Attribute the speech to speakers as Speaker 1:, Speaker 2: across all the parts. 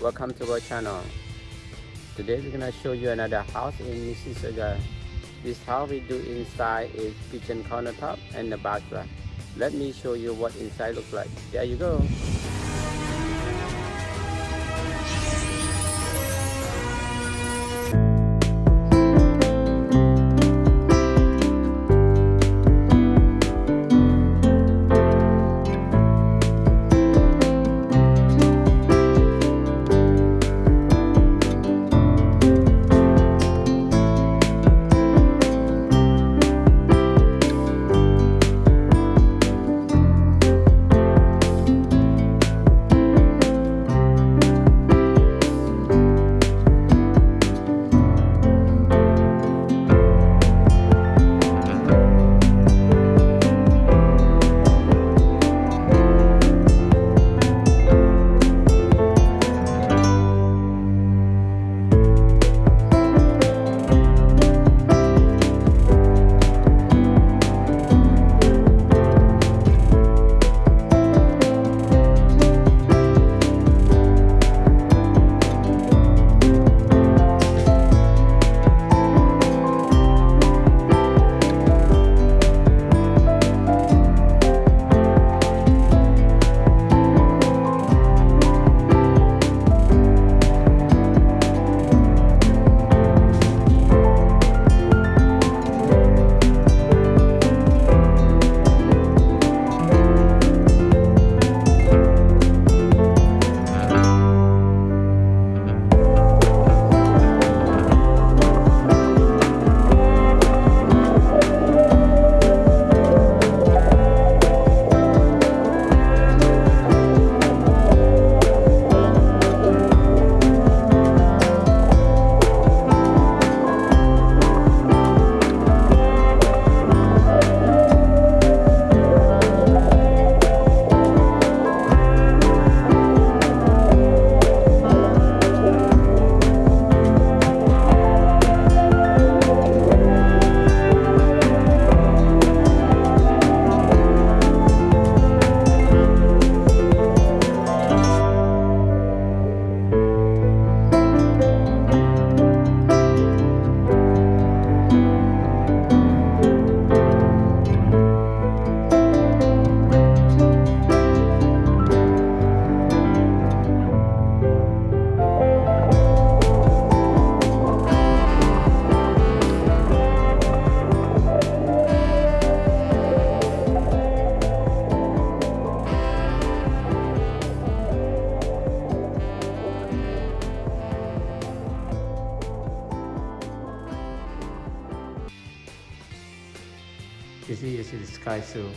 Speaker 1: welcome to our channel. Today we're gonna show you another house in Mississauga. This house we do inside is kitchen countertop and the bathroom. Let me show you what inside looks like. There you go You see, you see the sky so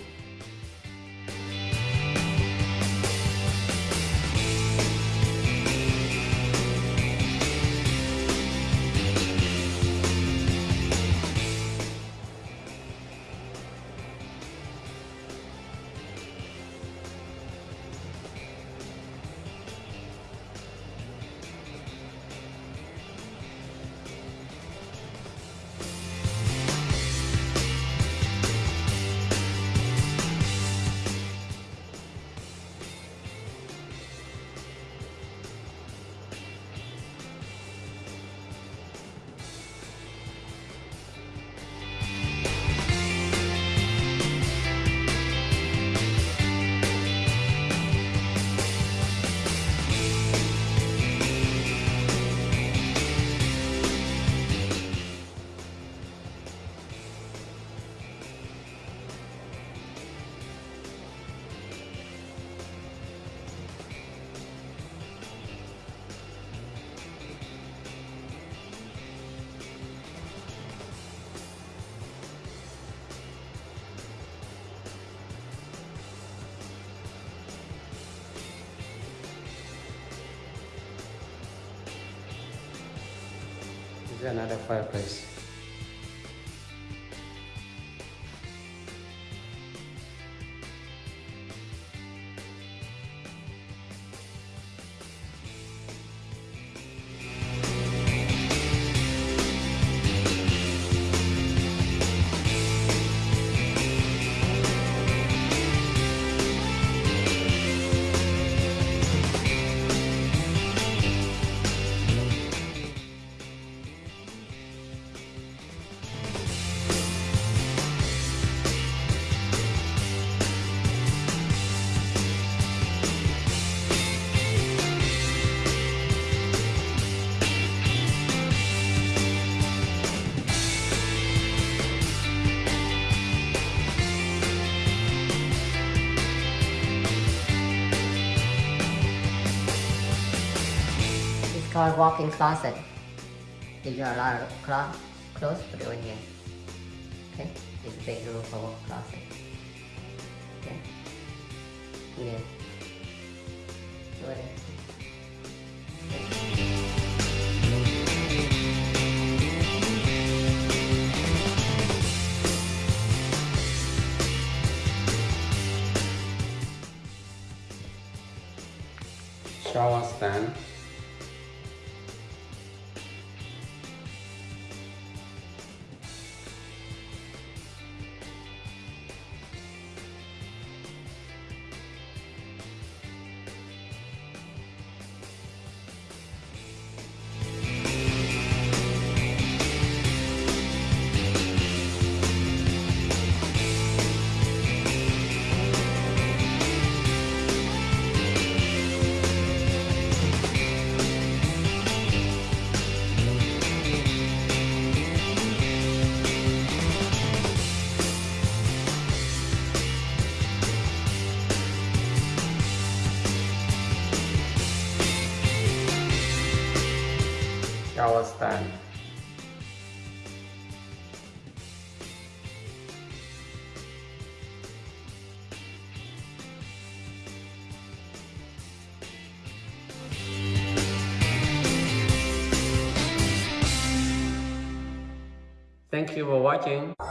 Speaker 1: is another fireplace.
Speaker 2: Called walk-in closet. If a lot of clo- clothes, put it in here. Okay, it's a big room for walk closet. Okay. Yeah. Go
Speaker 1: shower stand shower stand Thank you for watching.